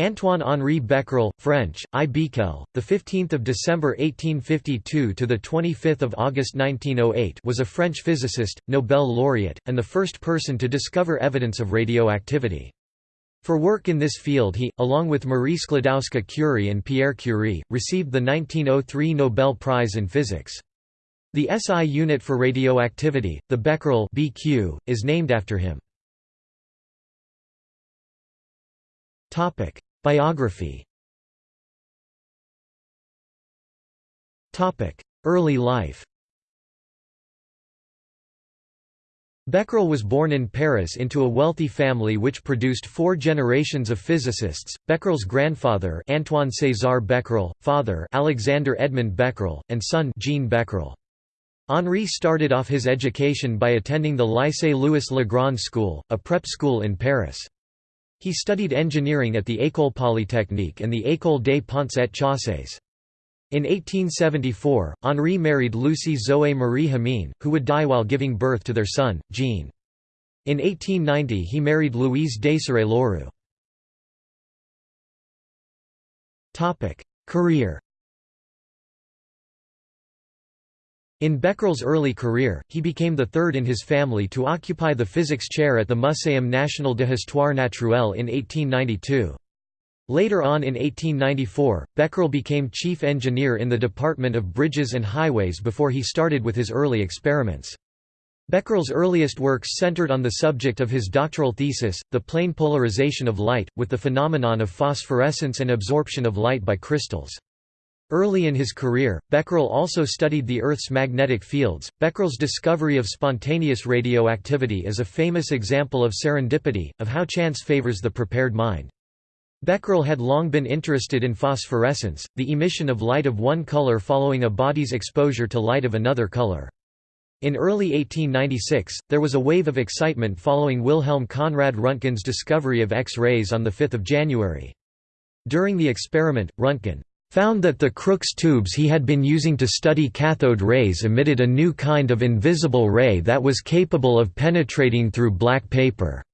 Antoine Henri Becquerel, French, I. Becquerel, the 15th of December 1852 to the 25th of August 1908, was a French physicist, Nobel laureate, and the first person to discover evidence of radioactivity. For work in this field he, along with Marie Sklodowska-Curie and Pierre Curie, received the 1903 Nobel Prize in Physics. The SI unit for radioactivity, the becquerel BQ, is named after him. Biography Early life Becquerel was born in Paris into a wealthy family which produced four generations of physicists, Becquerel's grandfather Antoine César Becquerel, father Alexander Edmond Becquerel, and son Jean Becquerel. Henri started off his education by attending the Lycée Louis Le Grand School, a prep school in Paris. He studied engineering at the École Polytechnique and the École des Ponts et Chaussées. In 1874, Henri married Lucie Zoé Marie Hamine, who would die while giving birth to their son, Jean. In 1890 he married Louise Desirée Lorieux. Career In Becquerel's early career, he became the third in his family to occupy the physics chair at the Muséum national d'histoire naturelle in 1892. Later on in 1894, Becquerel became chief engineer in the Department of Bridges and Highways before he started with his early experiments. Becquerel's earliest works centered on the subject of his doctoral thesis, the plane polarization of light, with the phenomenon of phosphorescence and absorption of light by crystals. Early in his career, Becquerel also studied the Earth's magnetic fields. Becquerel's discovery of spontaneous radioactivity is a famous example of serendipity, of how chance favors the prepared mind. Becquerel had long been interested in phosphorescence, the emission of light of one color following a body's exposure to light of another color. In early 1896, there was a wave of excitement following Wilhelm Conrad Röntgen's discovery of X-rays on 5 January. During the experiment, Röntgen found that the Crookes tubes he had been using to study cathode rays emitted a new kind of invisible ray that was capable of penetrating through black paper.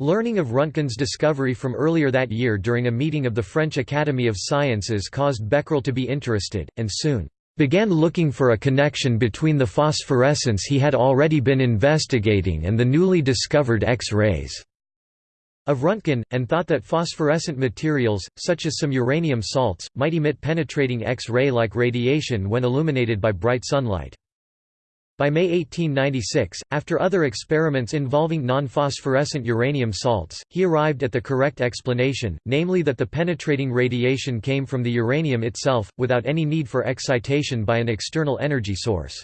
Learning of Röntgen's discovery from earlier that year during a meeting of the French Academy of Sciences caused Becquerel to be interested, and soon began looking for a connection between the phosphorescence he had already been investigating and the newly discovered X-rays of Röntgen, and thought that phosphorescent materials, such as some uranium salts, might emit penetrating X-ray-like radiation when illuminated by bright sunlight. By May 1896, after other experiments involving non-phosphorescent uranium salts, he arrived at the correct explanation, namely that the penetrating radiation came from the uranium itself, without any need for excitation by an external energy source.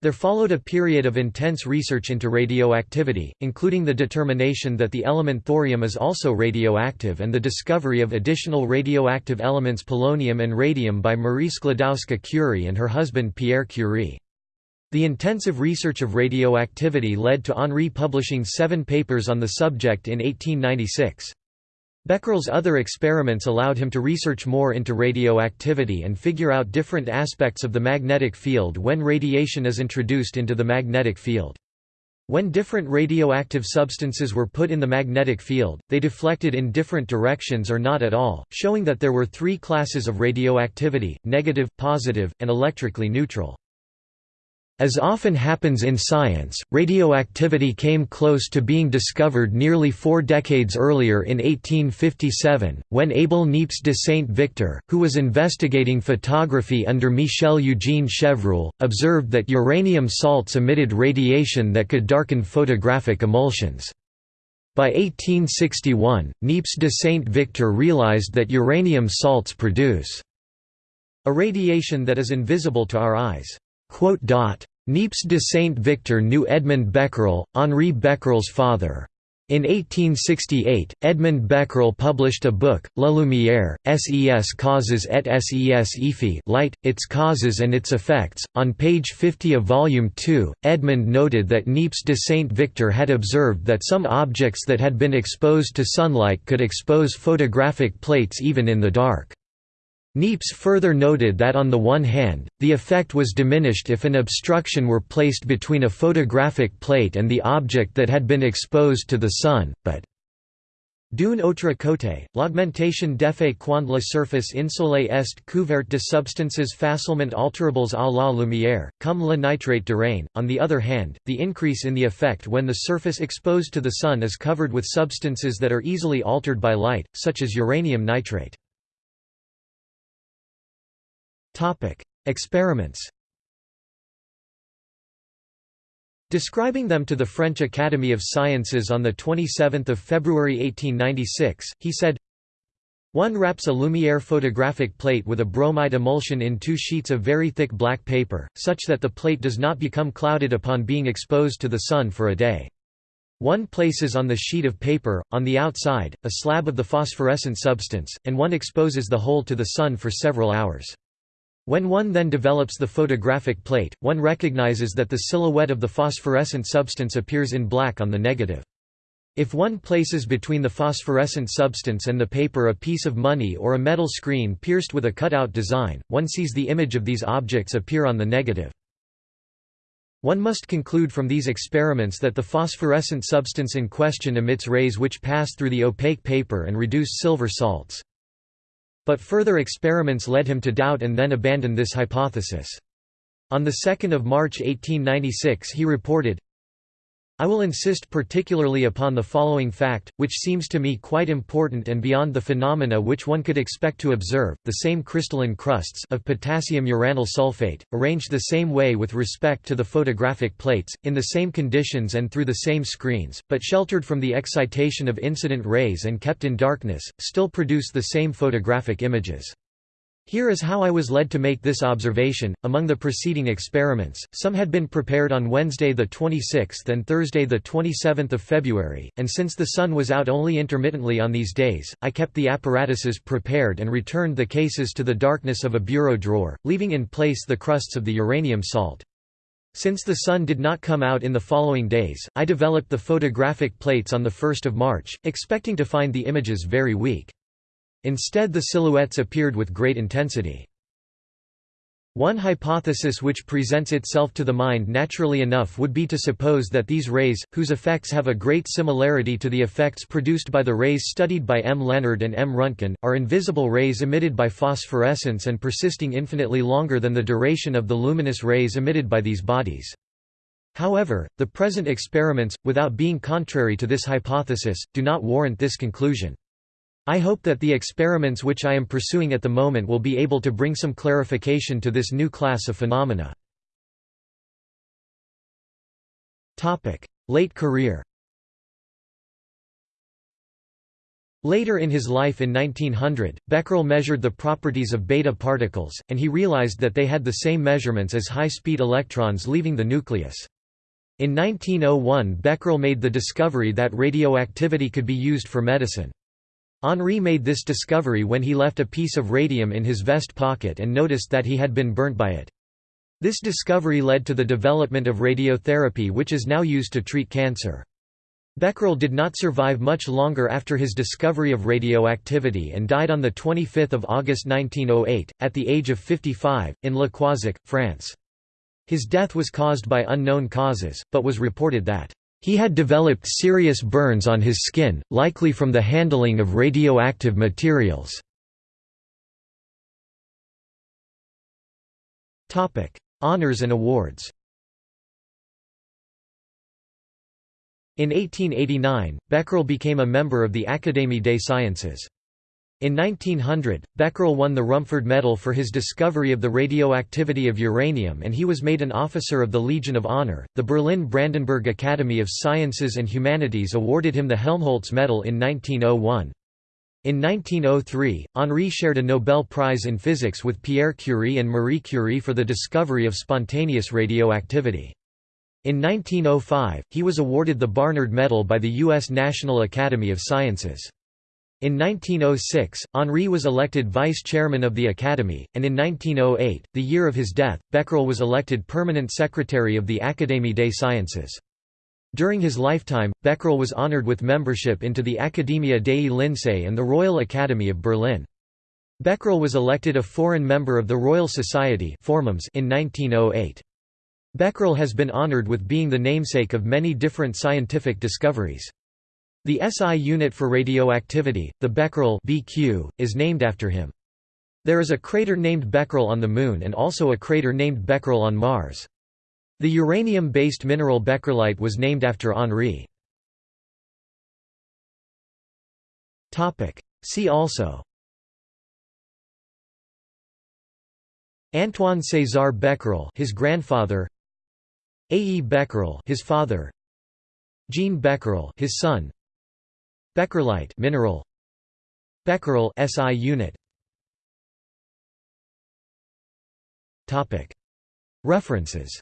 There followed a period of intense research into radioactivity, including the determination that the element thorium is also radioactive and the discovery of additional radioactive elements polonium and radium by Marie Sklodowska-Curie and her husband Pierre Curie. The intensive research of radioactivity led to Henri publishing seven papers on the subject in 1896. Becquerel's other experiments allowed him to research more into radioactivity and figure out different aspects of the magnetic field when radiation is introduced into the magnetic field. When different radioactive substances were put in the magnetic field, they deflected in different directions or not at all, showing that there were three classes of radioactivity, negative, positive, and electrically neutral. As often happens in science, radioactivity came close to being discovered nearly four decades earlier in 1857, when Abel Niepce de Saint-Victor, who was investigating photography under Michel-Eugène Chevreul, observed that uranium salts emitted radiation that could darken photographic emulsions. By 1861, Niepce de Saint-Victor realized that uranium salts produce a radiation that is invisible to our eyes. Niepce de Saint-Victor knew Edmond Becquerel, Henri Becquerel's father. In 1868, Edmond Becquerel published a book, La Lumière, ses causes et ses effets light, its causes and its effects. On page 50 of Volume 2, Edmond noted that Niepce de Saint-Victor had observed that some objects that had been exposed to sunlight could expose photographic plates even in the dark. Niepce further noted that on the one hand, the effect was diminished if an obstruction were placed between a photographic plate and the object that had been exposed to the sun, but D'une autre côté, l'augmentation d'effet quand la surface insolée est couverte de substances facilement alterables à la lumière, comme le nitrate de d'urane. On the other hand, the increase in the effect when the surface exposed to the sun is covered with substances that are easily altered by light, such as uranium nitrate. Experiments Describing them to the French Academy of Sciences on 27 February 1896, he said, one wraps a Lumière photographic plate with a bromide emulsion in two sheets of very thick black paper, such that the plate does not become clouded upon being exposed to the sun for a day. One places on the sheet of paper, on the outside, a slab of the phosphorescent substance, and one exposes the whole to the sun for several hours. When one then develops the photographic plate, one recognizes that the silhouette of the phosphorescent substance appears in black on the negative. If one places between the phosphorescent substance and the paper a piece of money or a metal screen pierced with a cutout design, one sees the image of these objects appear on the negative. One must conclude from these experiments that the phosphorescent substance in question emits rays which pass through the opaque paper and reduce silver salts. But further experiments led him to doubt and then abandon this hypothesis. On 2 March 1896 he reported, I will insist particularly upon the following fact, which seems to me quite important and beyond the phenomena which one could expect to observe, the same crystalline crusts of potassium uranyl sulfate, arranged the same way with respect to the photographic plates, in the same conditions and through the same screens, but sheltered from the excitation of incident rays and kept in darkness, still produce the same photographic images. Here is how I was led to make this observation. Among the preceding experiments, some had been prepared on Wednesday the 26th and Thursday the 27th of February, and since the sun was out only intermittently on these days, I kept the apparatuses prepared and returned the cases to the darkness of a bureau drawer, leaving in place the crusts of the uranium salt. Since the sun did not come out in the following days, I developed the photographic plates on the 1st of March, expecting to find the images very weak. Instead the silhouettes appeared with great intensity. One hypothesis which presents itself to the mind naturally enough would be to suppose that these rays, whose effects have a great similarity to the effects produced by the rays studied by M. Lenard and M. Röntgen, are invisible rays emitted by phosphorescence and persisting infinitely longer than the duration of the luminous rays emitted by these bodies. However, the present experiments, without being contrary to this hypothesis, do not warrant this conclusion. I hope that the experiments which I am pursuing at the moment will be able to bring some clarification to this new class of phenomena. Late career Later in his life in 1900, Becquerel measured the properties of beta particles, and he realized that they had the same measurements as high-speed electrons leaving the nucleus. In 1901 Becquerel made the discovery that radioactivity could be used for medicine. Henri made this discovery when he left a piece of radium in his vest pocket and noticed that he had been burnt by it. This discovery led to the development of radiotherapy which is now used to treat cancer. Becquerel did not survive much longer after his discovery of radioactivity and died on 25 August 1908, at the age of 55, in Le Croisic, France. His death was caused by unknown causes, but was reported that he had developed serious burns on his skin, likely from the handling of radioactive materials. Honours and awards In 1889, Becquerel became a member of the Académie des Sciences. In 1900, Becquerel won the Rumford Medal for his discovery of the radioactivity of uranium and he was made an Officer of the Legion of Honor. The Berlin Brandenburg Academy of Sciences and Humanities awarded him the Helmholtz Medal in 1901. In 1903, Henri shared a Nobel Prize in Physics with Pierre Curie and Marie Curie for the discovery of spontaneous radioactivity. In 1905, he was awarded the Barnard Medal by the U.S. National Academy of Sciences. In 1906, Henri was elected vice chairman of the Academy, and in 1908, the year of his death, Becquerel was elected permanent secretary of the Académie des Sciences. During his lifetime, Becquerel was honored with membership into the Accademia dei Lincei and the Royal Academy of Berlin. Becquerel was elected a foreign member of the Royal Society in 1908. Becquerel has been honored with being the namesake of many different scientific discoveries. The SI unit for radioactivity, the becquerel BQ, is named after him. There is a crater named Becquerel on the Moon and also a crater named Becquerel on Mars. The uranium-based mineral becquerelite was named after Henri. See also Antoine César Becquerel his grandfather A. E. Becquerel his father Jean Becquerel his son Becquerelite mineral. Becquerel SI unit. Topic. References.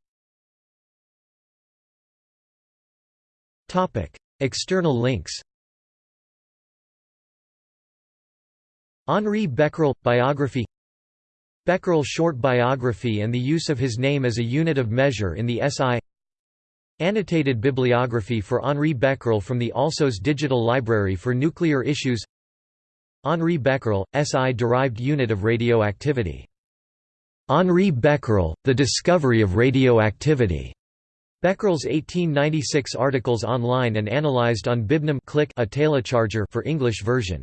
Topic. External links. Henri Becquerel biography. Becquerel short biography and the use of his name as a unit of measure in the SI Annotated bibliography for Henri Becquerel from the Alsos Digital Library for Nuclear Issues Henri Becquerel, SI-derived unit of radioactivity. Henri Becquerel, The Discovery of Radioactivity. Becquerel's 1896 articles online and analyzed on Bibnum Click a telecharger for English version.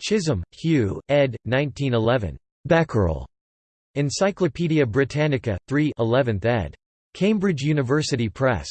Chisholm, Hugh, ed. 1911. Becquerel. Encyclopædia Britannica, 3 11th ed. Cambridge University Press.